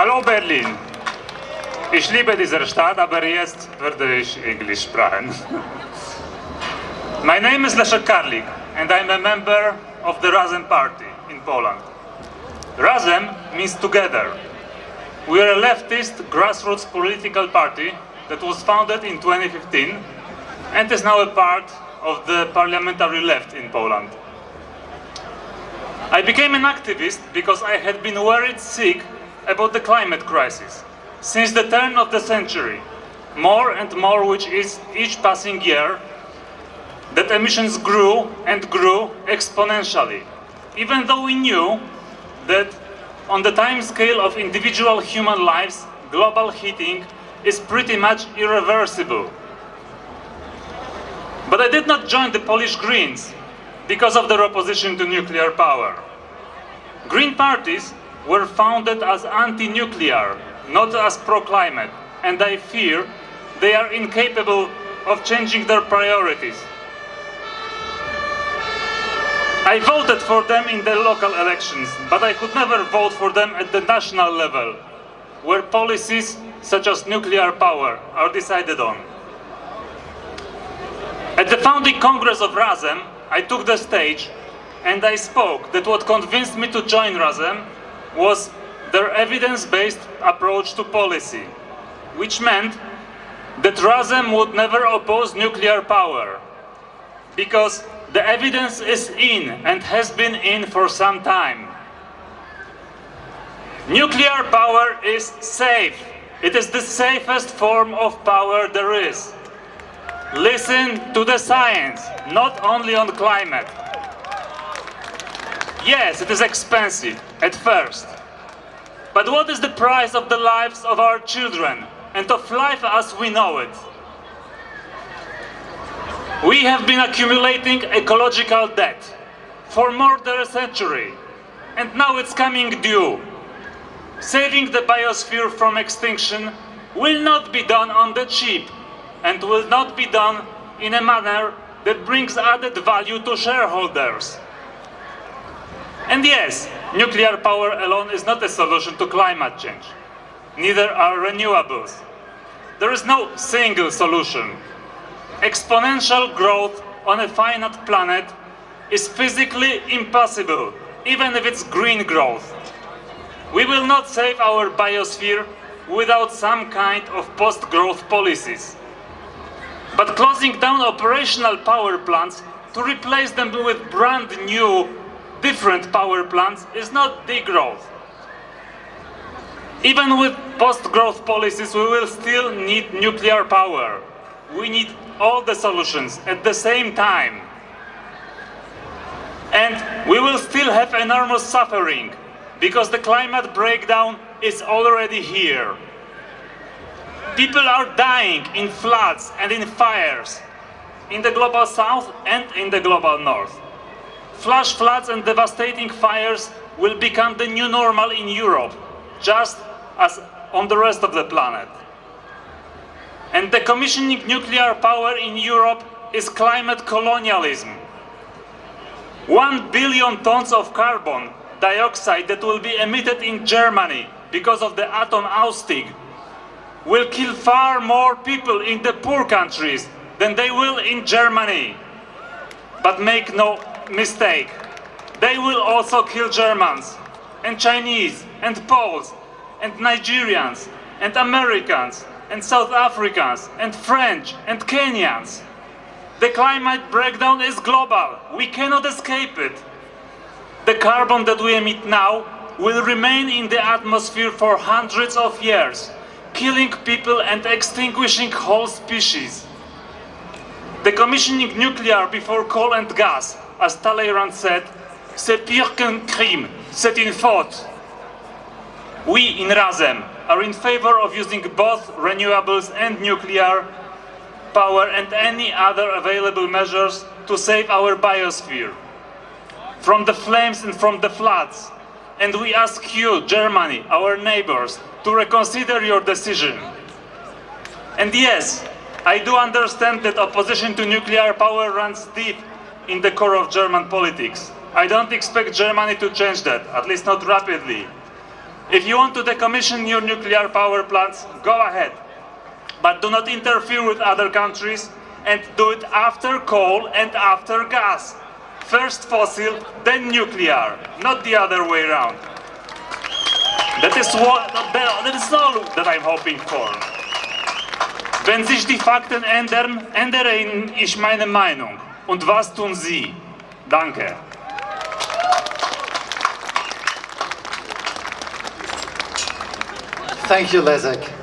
Hallo Berlin. Ich liebe diese Stadt, aber jetzt werde ich Englisch sprechen. My name is Leszek Karlik and I'm a member of the Razem party in Poland. Razem means together. We are a leftist grassroots political party that was founded in 2015 and is now a part of the parliamentary left in Poland. I became an activist because I had been worried sick about the climate crisis. Since the turn of the century, more and more which is each passing year, that emissions grew and grew exponentially, even though we knew that on the time scale of individual human lives, global heating is pretty much irreversible. But I did not join the Polish Greens because of their opposition to nuclear power. Green parties were founded as anti-nuclear, not as pro-climate, and I fear they are incapable of changing their priorities. I voted for them in the local elections, but I could never vote for them at the national level, where policies such as nuclear power are decided on. At the founding congress of Razem, I took the stage and I spoke that what convinced me to join Razem was their evidence-based approach to policy, which meant that Razem would never oppose nuclear power, because the evidence is in and has been in for some time. Nuclear power is safe. It is the safest form of power there is. Listen to the science, not only on climate. Yes, it is expensive at first. But what is the price of the lives of our children and of life as we know it? We have been accumulating ecological debt for more than a century, and now it's coming due. Saving the biosphere from extinction will not be done on the cheap and will not be done in a manner that brings added value to shareholders. And yes, nuclear power alone is not a solution to climate change. Neither are renewables. There is no single solution. Exponential growth on a finite planet is physically impossible, even if it's green growth. We will not save our biosphere without some kind of post-growth policies. But closing down operational power plants to replace them with brand new, different power plants is not degrowth. Even with post-growth policies, we will still need nuclear power. We need all the solutions at the same time. And we will still have enormous suffering because the climate breakdown is already here. People are dying in floods and in fires in the global south and in the global north. Flash floods and devastating fires will become the new normal in Europe, just as on the rest of the planet. And decommissioning nuclear power in Europe is climate colonialism. One billion tons of carbon dioxide that will be emitted in Germany because of the Atomausstieg will kill far more people in the poor countries than they will in Germany. But make no mistake, they will also kill Germans, and Chinese, and Poles, and Nigerians, and Americans, and South Africans, and French, and Kenyans. The climate breakdown is global. We cannot escape it. The carbon that we emit now will remain in the atmosphere for hundreds of years killing people and extinguishing whole species. Decommissioning nuclear before coal and gas, as Talleyrand said, c'est pire qu'un crime, c'est une faute. We in Razem are in favor of using both renewables and nuclear power and any other available measures to save our biosphere from the flames and from the floods. And we ask you, Germany, our neighbors, to reconsider your decision. And yes, I do understand that opposition to nuclear power runs deep in the core of German politics. I don't expect Germany to change that, at least not rapidly. If you want to decommission your nuclear power plants, go ahead. But do not interfere with other countries and do it after coal and after gas. First fossil, then nuclear, not the other way around. That is what that is all that I'm hoping for. Wenn sich die Fakten ändern, ändere ich meine Meinung. Und was tun Sie? Danke. Thank you, Leszek.